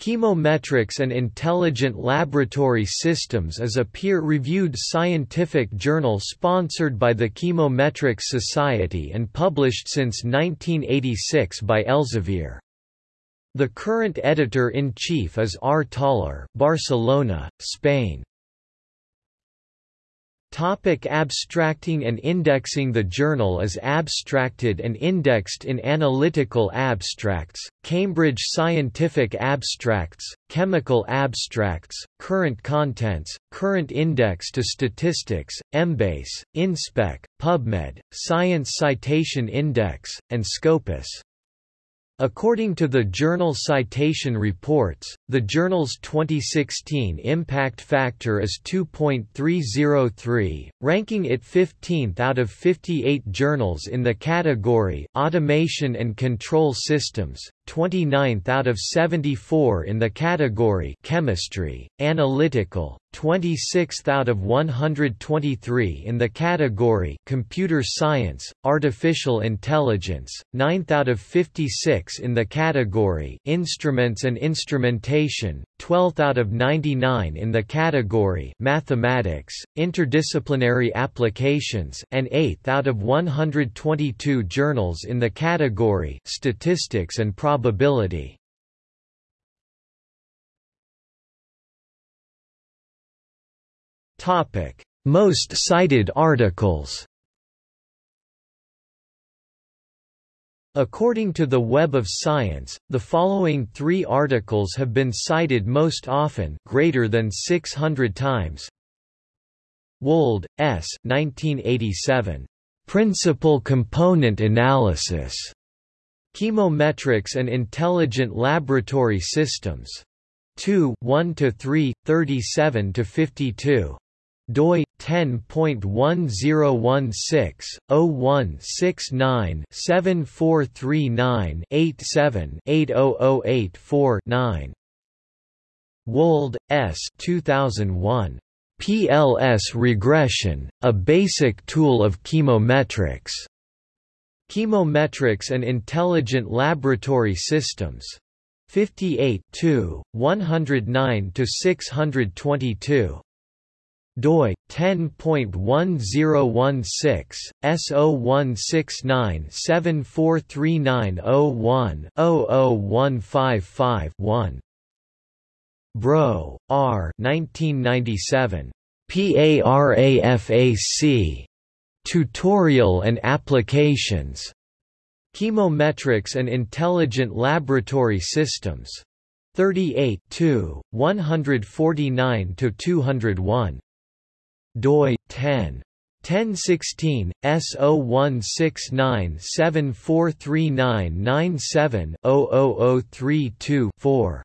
Chemometrics and Intelligent Laboratory Systems is a peer-reviewed scientific journal sponsored by the Chemometrics Society and published since 1986 by Elsevier. The current editor-in-chief is R. Tauler Barcelona, Spain. Topic abstracting and indexing The journal is abstracted and indexed in Analytical Abstracts, Cambridge Scientific Abstracts, Chemical Abstracts, Current Contents, Current Index to Statistics, Embase, InSpec, PubMed, Science Citation Index, and Scopus. According to the Journal Citation Reports, the journal's 2016 impact factor is 2.303, ranking it 15th out of 58 journals in the category Automation and Control Systems, 29th out of 74 in the category Chemistry, Analytical, 26th out of 123 in the category Computer Science, Artificial Intelligence, 9th out of 56 in the category Instruments and Instrumentation, 12th out of 99 in the category Mathematics, Interdisciplinary Applications and 8th out of 122 journals in the category Statistics and Probability. Topic: Most cited articles. According to the Web of Science, the following three articles have been cited most often greater than 600 times. Wold, S. 1987. Principal Component Analysis. Chemometrics and Intelligent Laboratory Systems. 2 1–3, 37–52 doi 10.1016/0169-7439-87-80084-9 Wold, S. 2001. PLS regression, a basic tool of chemometrics. Chemometrics and Intelligent Laboratory Systems. 58 109 622 doi 10.1016 S0169743901-00155-1 Bro, R. 1997. PARAFAC. Tutorial and Applications. Chemometrics and Intelligent Laboratory Systems. 38 149–201 doi 10 1016 S0169743997 00032 4